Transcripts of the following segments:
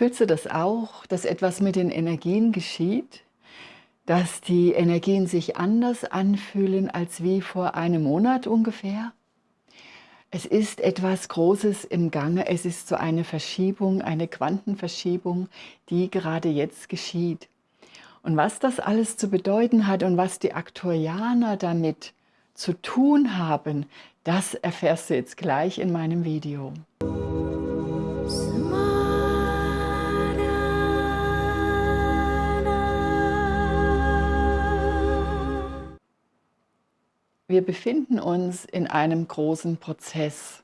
Fühlst du das auch, dass etwas mit den Energien geschieht? Dass die Energien sich anders anfühlen als wie vor einem Monat ungefähr? Es ist etwas Großes im Gange, es ist so eine Verschiebung, eine Quantenverschiebung, die gerade jetzt geschieht. Und was das alles zu bedeuten hat und was die Aktuarianer damit zu tun haben, das erfährst du jetzt gleich in meinem Video. Wir befinden uns in einem großen Prozess.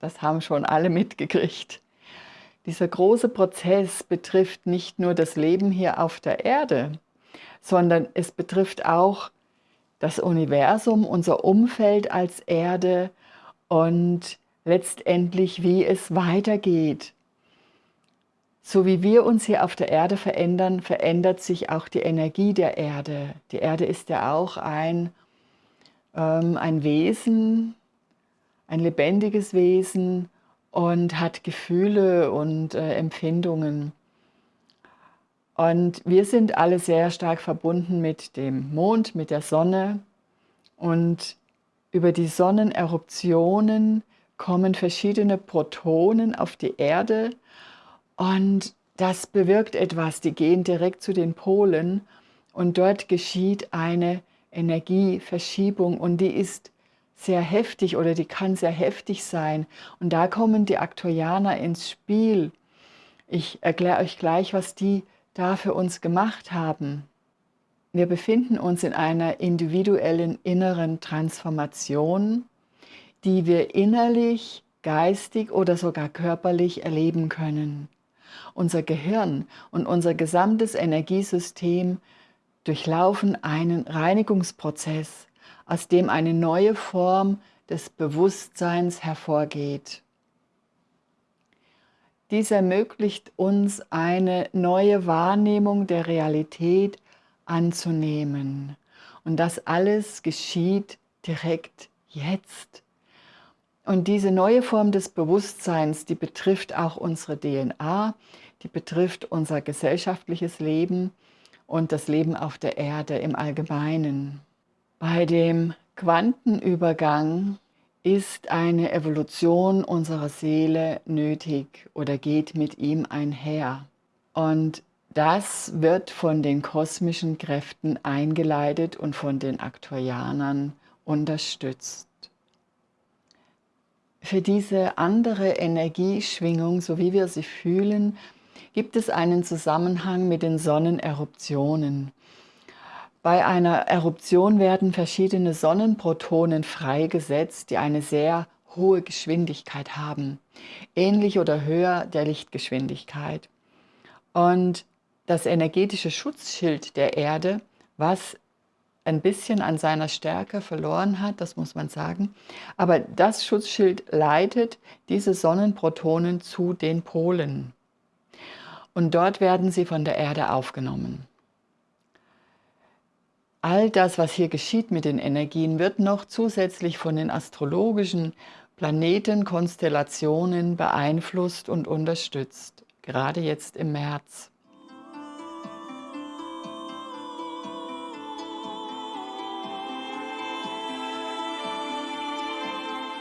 Das haben schon alle mitgekriegt. Dieser große Prozess betrifft nicht nur das Leben hier auf der Erde, sondern es betrifft auch das Universum, unser Umfeld als Erde und letztendlich, wie es weitergeht. So wie wir uns hier auf der Erde verändern, verändert sich auch die Energie der Erde. Die Erde ist ja auch ein ein Wesen, ein lebendiges Wesen und hat Gefühle und äh, Empfindungen. Und wir sind alle sehr stark verbunden mit dem Mond, mit der Sonne. Und über die Sonneneruptionen kommen verschiedene Protonen auf die Erde. Und das bewirkt etwas. Die gehen direkt zu den Polen. Und dort geschieht eine Energieverschiebung und die ist sehr heftig oder die kann sehr heftig sein. Und da kommen die Aktorianer ins Spiel. Ich erkläre euch gleich, was die da für uns gemacht haben. Wir befinden uns in einer individuellen inneren Transformation, die wir innerlich, geistig oder sogar körperlich erleben können. Unser Gehirn und unser gesamtes Energiesystem durchlaufen einen Reinigungsprozess, aus dem eine neue Form des Bewusstseins hervorgeht. Dies ermöglicht uns eine neue Wahrnehmung der Realität anzunehmen. Und das alles geschieht direkt jetzt. Und diese neue Form des Bewusstseins, die betrifft auch unsere DNA, die betrifft unser gesellschaftliches Leben, und das Leben auf der Erde im Allgemeinen. Bei dem Quantenübergang ist eine Evolution unserer Seele nötig oder geht mit ihm einher. Und das wird von den kosmischen Kräften eingeleitet und von den Aktorianern unterstützt. Für diese andere Energieschwingung, so wie wir sie fühlen, gibt es einen Zusammenhang mit den Sonneneruptionen. Bei einer Eruption werden verschiedene Sonnenprotonen freigesetzt, die eine sehr hohe Geschwindigkeit haben, ähnlich oder höher der Lichtgeschwindigkeit. Und das energetische Schutzschild der Erde, was ein bisschen an seiner Stärke verloren hat, das muss man sagen, aber das Schutzschild leitet diese Sonnenprotonen zu den Polen und dort werden sie von der Erde aufgenommen. All das, was hier geschieht mit den Energien, wird noch zusätzlich von den astrologischen Planetenkonstellationen beeinflusst und unterstützt, gerade jetzt im März.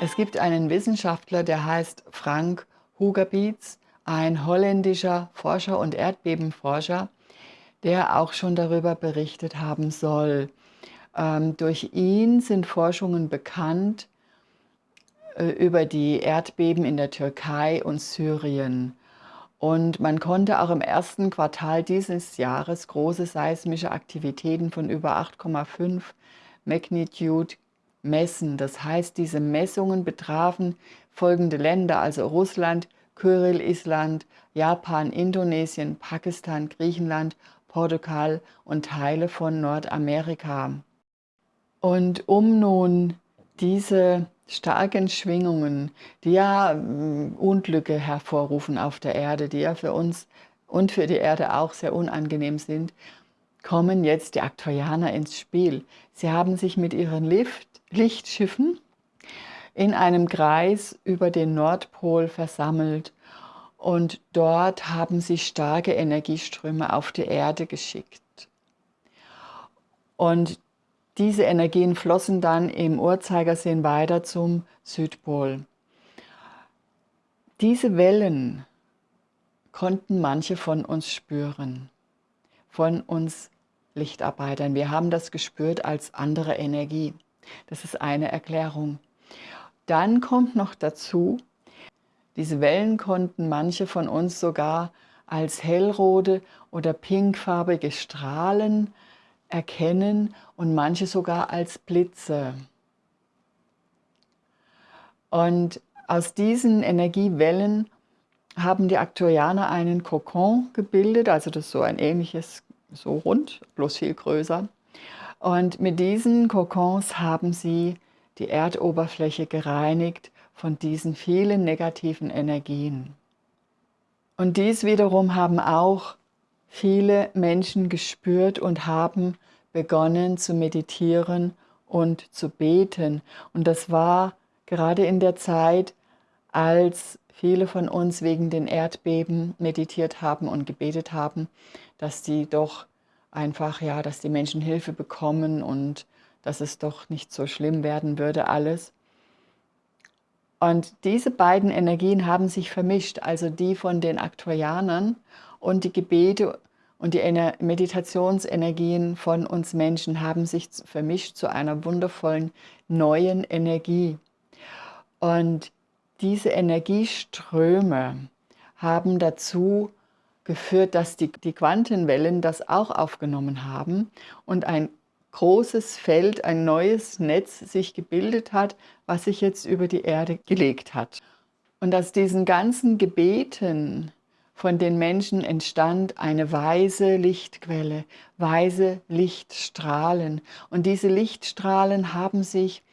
Es gibt einen Wissenschaftler, der heißt Frank Hugerbietz, ein holländischer Forscher und Erdbebenforscher, der auch schon darüber berichtet haben soll. Ähm, durch ihn sind Forschungen bekannt äh, über die Erdbeben in der Türkei und Syrien. Und man konnte auch im ersten Quartal dieses Jahres große seismische Aktivitäten von über 8,5 Magnitude messen. Das heißt, diese Messungen betrafen folgende Länder, also Russland, Kyrill, Island, Japan, Indonesien, Pakistan, Griechenland, Portugal und Teile von Nordamerika. Und um nun diese starken Schwingungen, die ja mm, Unglücke hervorrufen auf der Erde, die ja für uns und für die Erde auch sehr unangenehm sind, kommen jetzt die Aktorianer ins Spiel. Sie haben sich mit ihren Lift Lichtschiffen in einem Kreis über den Nordpol versammelt und dort haben sie starke Energieströme auf die Erde geschickt. Und diese Energien flossen dann im Uhrzeigersinn weiter zum Südpol. Diese Wellen konnten manche von uns spüren, von uns Lichtarbeitern. Wir haben das gespürt als andere Energie. Das ist eine Erklärung. Dann kommt noch dazu, diese Wellen konnten manche von uns sogar als hellrote oder pinkfarbige Strahlen erkennen und manche sogar als Blitze. Und aus diesen Energiewellen haben die Aktorianer einen Kokon gebildet, also das ist so ein ähnliches, so rund, bloß viel größer. Und mit diesen Kokons haben sie die Erdoberfläche gereinigt von diesen vielen negativen Energien. Und dies wiederum haben auch viele Menschen gespürt und haben begonnen zu meditieren und zu beten. Und das war gerade in der Zeit, als viele von uns wegen den Erdbeben meditiert haben und gebetet haben, dass die doch einfach, ja, dass die Menschen Hilfe bekommen und dass es doch nicht so schlimm werden würde alles. Und diese beiden Energien haben sich vermischt, also die von den Aktorianern und die Gebete und die Meditationsenergien von uns Menschen haben sich vermischt zu einer wundervollen neuen Energie. Und diese Energieströme haben dazu geführt, dass die, die Quantenwellen das auch aufgenommen haben und ein großes Feld, ein neues Netz sich gebildet hat, was sich jetzt über die Erde gelegt hat. Und aus diesen ganzen Gebeten von den Menschen entstand eine weise Lichtquelle, weise Lichtstrahlen. Und diese Lichtstrahlen haben sich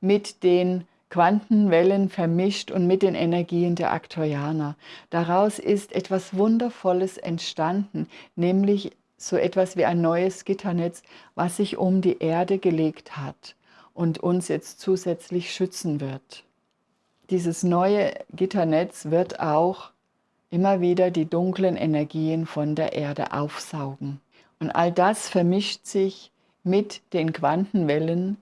mit den Quantenwellen vermischt und mit den Energien der Aktorianer. Daraus ist etwas Wundervolles entstanden, nämlich so etwas wie ein neues Gitternetz, was sich um die Erde gelegt hat und uns jetzt zusätzlich schützen wird. Dieses neue Gitternetz wird auch immer wieder die dunklen Energien von der Erde aufsaugen. Und all das vermischt sich mit den Quantenwellen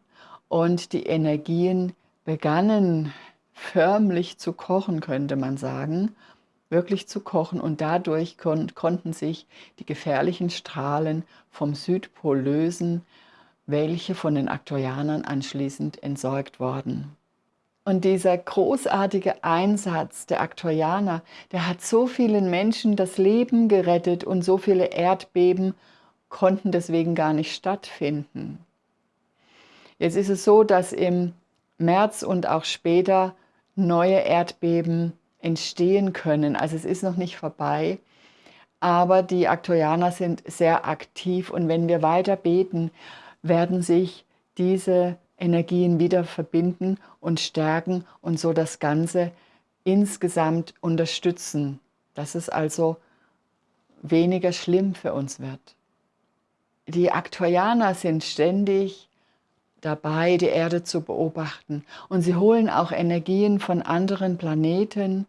und die Energien begannen förmlich zu kochen, könnte man sagen, wirklich zu kochen und dadurch kon konnten sich die gefährlichen Strahlen vom Südpol lösen, welche von den Aktorianern anschließend entsorgt wurden. Und dieser großartige Einsatz der Aktorianer, der hat so vielen Menschen das Leben gerettet und so viele Erdbeben konnten deswegen gar nicht stattfinden. Jetzt ist es so, dass im März und auch später neue Erdbeben entstehen können. Also es ist noch nicht vorbei, aber die Aktorianer sind sehr aktiv und wenn wir weiter beten, werden sich diese Energien wieder verbinden und stärken und so das Ganze insgesamt unterstützen, dass es also weniger schlimm für uns wird. Die Aktorianer sind ständig dabei, die Erde zu beobachten. Und sie holen auch Energien von anderen Planeten,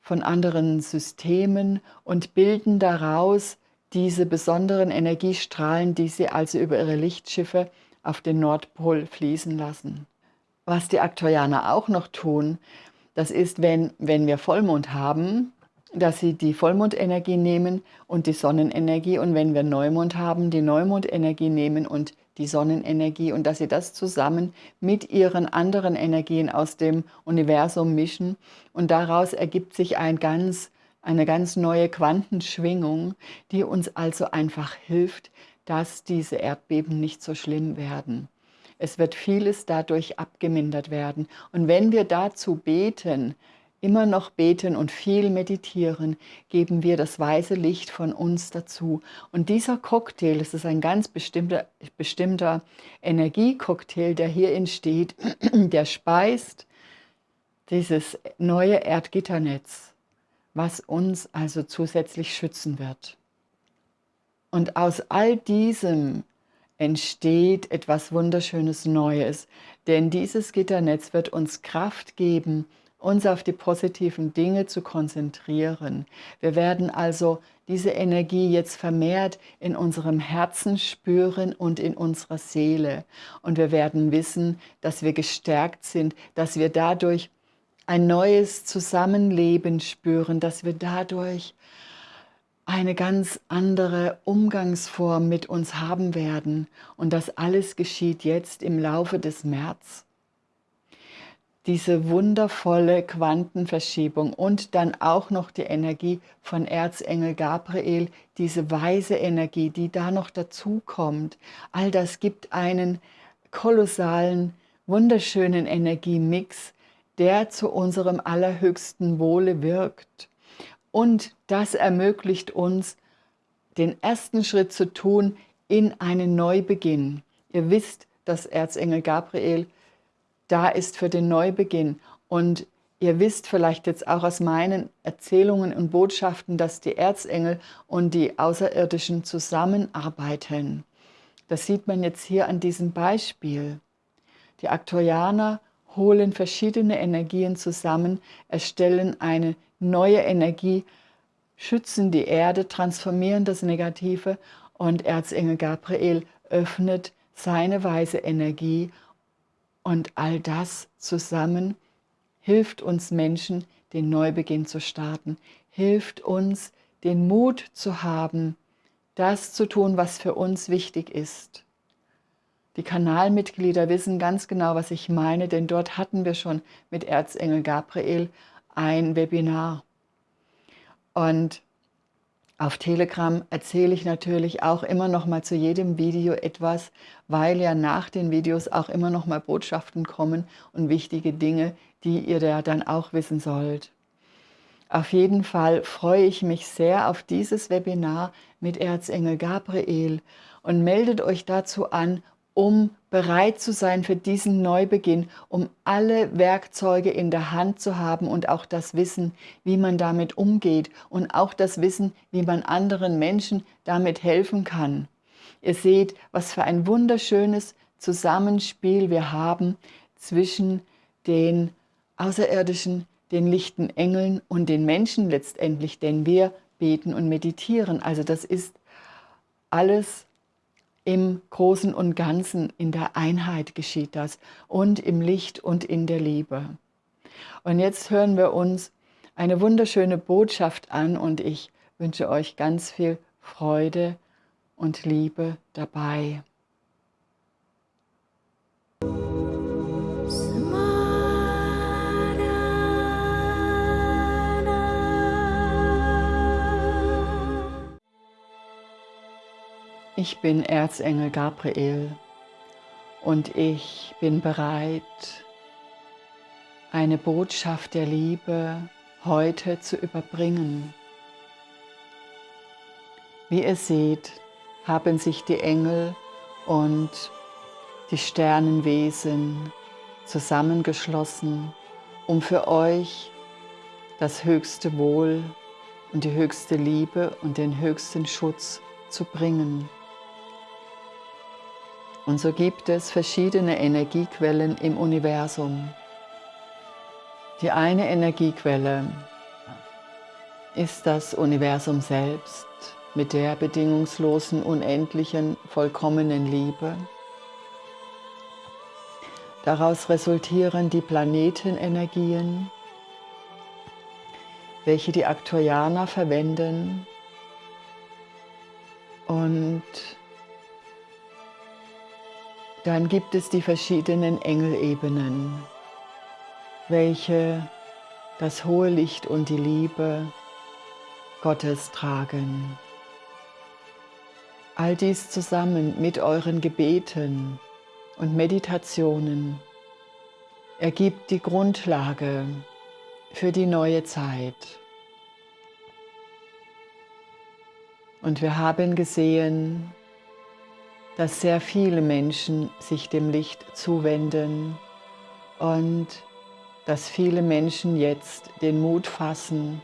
von anderen Systemen und bilden daraus diese besonderen Energiestrahlen, die sie also über ihre Lichtschiffe auf den Nordpol fließen lassen. Was die Aktorianer auch noch tun, das ist, wenn, wenn wir Vollmond haben, dass sie die Vollmondenergie nehmen und die Sonnenenergie und wenn wir Neumond haben, die Neumondenergie nehmen und die Sonnenenergie und dass sie das zusammen mit ihren anderen Energien aus dem Universum mischen und daraus ergibt sich ein ganz, eine ganz neue Quantenschwingung, die uns also einfach hilft, dass diese Erdbeben nicht so schlimm werden. Es wird vieles dadurch abgemindert werden. Und wenn wir dazu beten, immer noch beten und viel meditieren, geben wir das weiße Licht von uns dazu. Und dieser Cocktail, es ist ein ganz bestimmter, bestimmter Energiecocktail, der hier entsteht, der speist dieses neue Erdgitternetz, was uns also zusätzlich schützen wird. Und aus all diesem entsteht etwas Wunderschönes Neues, denn dieses Gitternetz wird uns Kraft geben, uns auf die positiven Dinge zu konzentrieren. Wir werden also diese Energie jetzt vermehrt in unserem Herzen spüren und in unserer Seele. Und wir werden wissen, dass wir gestärkt sind, dass wir dadurch ein neues Zusammenleben spüren, dass wir dadurch eine ganz andere Umgangsform mit uns haben werden. Und das alles geschieht jetzt im Laufe des März. Diese wundervolle Quantenverschiebung und dann auch noch die Energie von Erzengel Gabriel, diese weise Energie, die da noch dazu kommt. All das gibt einen kolossalen, wunderschönen Energiemix, der zu unserem allerhöchsten Wohle wirkt. Und das ermöglicht uns, den ersten Schritt zu tun in einen Neubeginn. Ihr wisst, dass Erzengel Gabriel da ist für den Neubeginn. Und ihr wisst vielleicht jetzt auch aus meinen Erzählungen und Botschaften, dass die Erzengel und die Außerirdischen zusammenarbeiten. Das sieht man jetzt hier an diesem Beispiel. Die Aktorianer holen verschiedene Energien zusammen, erstellen eine neue Energie, schützen die Erde, transformieren das Negative und Erzengel Gabriel öffnet seine weise Energie und all das zusammen hilft uns Menschen, den Neubeginn zu starten, hilft uns, den Mut zu haben, das zu tun, was für uns wichtig ist. Die Kanalmitglieder wissen ganz genau, was ich meine, denn dort hatten wir schon mit Erzengel Gabriel ein Webinar. Und auf Telegram erzähle ich natürlich auch immer noch mal zu jedem Video etwas, weil ja nach den Videos auch immer noch mal Botschaften kommen und wichtige Dinge, die ihr da dann auch wissen sollt. Auf jeden Fall freue ich mich sehr auf dieses Webinar mit Erzengel Gabriel und meldet euch dazu an um bereit zu sein für diesen Neubeginn, um alle Werkzeuge in der Hand zu haben und auch das Wissen, wie man damit umgeht und auch das Wissen, wie man anderen Menschen damit helfen kann. Ihr seht, was für ein wunderschönes Zusammenspiel wir haben zwischen den Außerirdischen, den lichten Engeln und den Menschen letztendlich, denn wir beten und meditieren. Also das ist alles im Großen und Ganzen, in der Einheit geschieht das und im Licht und in der Liebe. Und jetzt hören wir uns eine wunderschöne Botschaft an und ich wünsche euch ganz viel Freude und Liebe dabei. Ich bin Erzengel Gabriel und ich bin bereit, eine Botschaft der Liebe heute zu überbringen. Wie ihr seht, haben sich die Engel und die Sternenwesen zusammengeschlossen, um für euch das höchste Wohl und die höchste Liebe und den höchsten Schutz zu bringen. Und so gibt es verschiedene Energiequellen im Universum. Die eine Energiequelle ist das Universum selbst mit der bedingungslosen, unendlichen, vollkommenen Liebe. Daraus resultieren die Planetenenergien, welche die Aktorianer verwenden und dann gibt es die verschiedenen Engelebenen, welche das hohe Licht und die Liebe Gottes tragen. All dies zusammen mit euren Gebeten und Meditationen ergibt die Grundlage für die neue Zeit. Und wir haben gesehen, dass sehr viele Menschen sich dem Licht zuwenden und dass viele Menschen jetzt den Mut fassen,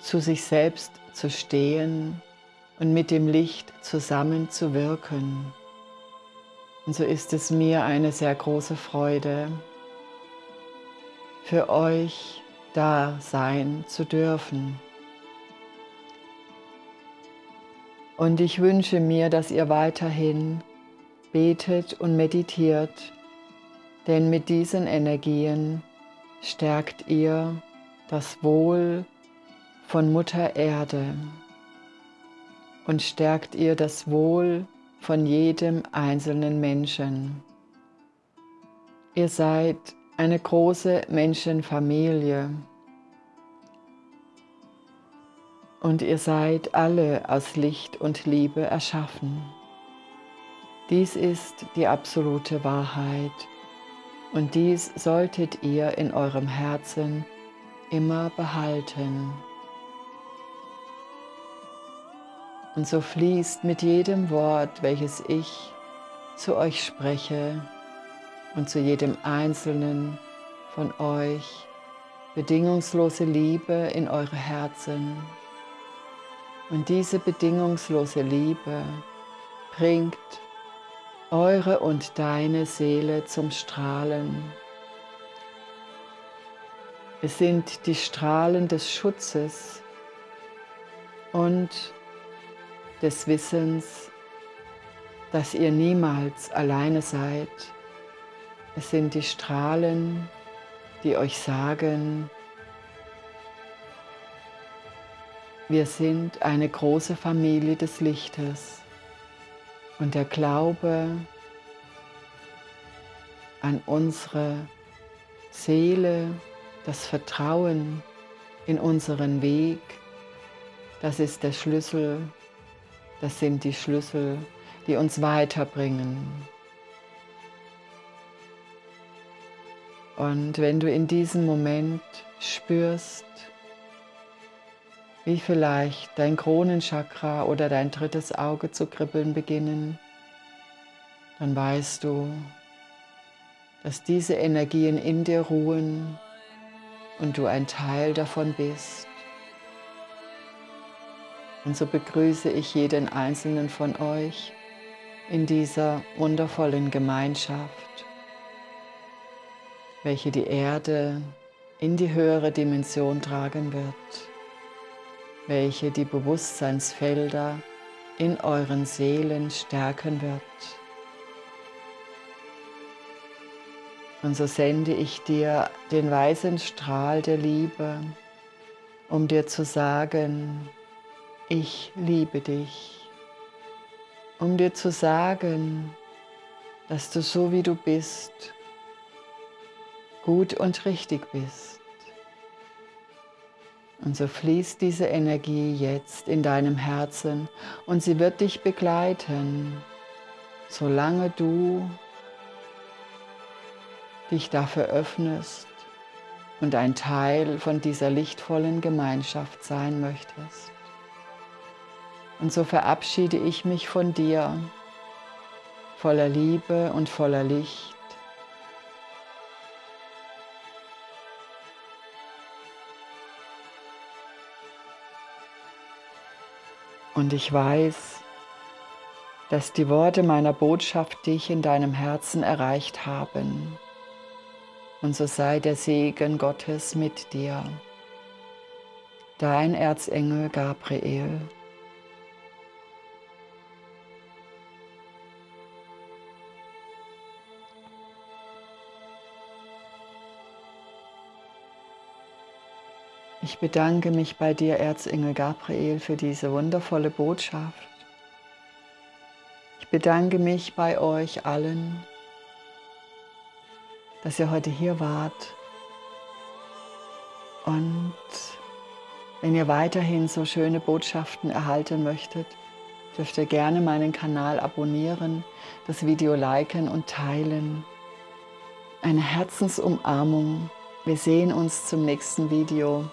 zu sich selbst zu stehen und mit dem Licht zusammen zu wirken. Und so ist es mir eine sehr große Freude, für euch da sein zu dürfen. Und ich wünsche mir, dass ihr weiterhin betet und meditiert, denn mit diesen Energien stärkt ihr das Wohl von Mutter Erde und stärkt ihr das Wohl von jedem einzelnen Menschen. Ihr seid eine große Menschenfamilie und ihr seid alle aus Licht und Liebe erschaffen. Dies ist die absolute Wahrheit und dies solltet ihr in eurem Herzen immer behalten. Und so fließt mit jedem Wort, welches ich zu euch spreche und zu jedem Einzelnen von euch, bedingungslose Liebe in eure Herzen. Und diese bedingungslose Liebe bringt eure und deine Seele zum Strahlen. Es sind die Strahlen des Schutzes und des Wissens, dass ihr niemals alleine seid. Es sind die Strahlen, die euch sagen, wir sind eine große Familie des Lichtes und der Glaube an unsere Seele, das Vertrauen in unseren Weg, das ist der Schlüssel, das sind die Schlüssel, die uns weiterbringen. Und wenn du in diesem Moment spürst, wie vielleicht dein Kronenchakra oder dein drittes Auge zu kribbeln beginnen, dann weißt du, dass diese Energien in dir ruhen und du ein Teil davon bist. Und so begrüße ich jeden einzelnen von euch in dieser wundervollen Gemeinschaft, welche die Erde in die höhere Dimension tragen wird welche die Bewusstseinsfelder in euren Seelen stärken wird. Und so sende ich dir den weißen Strahl der Liebe, um dir zu sagen, ich liebe dich. Um dir zu sagen, dass du so wie du bist, gut und richtig bist. Und so fließt diese Energie jetzt in deinem Herzen und sie wird dich begleiten, solange du dich dafür öffnest und ein Teil von dieser lichtvollen Gemeinschaft sein möchtest. Und so verabschiede ich mich von dir, voller Liebe und voller Licht, Und ich weiß, dass die Worte meiner Botschaft dich in deinem Herzen erreicht haben. Und so sei der Segen Gottes mit dir. Dein Erzengel Gabriel. Ich bedanke mich bei dir, Erzengel Gabriel, für diese wundervolle Botschaft. Ich bedanke mich bei euch allen, dass ihr heute hier wart. Und wenn ihr weiterhin so schöne Botschaften erhalten möchtet, dürft ihr gerne meinen Kanal abonnieren, das Video liken und teilen. Eine Herzensumarmung. Wir sehen uns zum nächsten Video.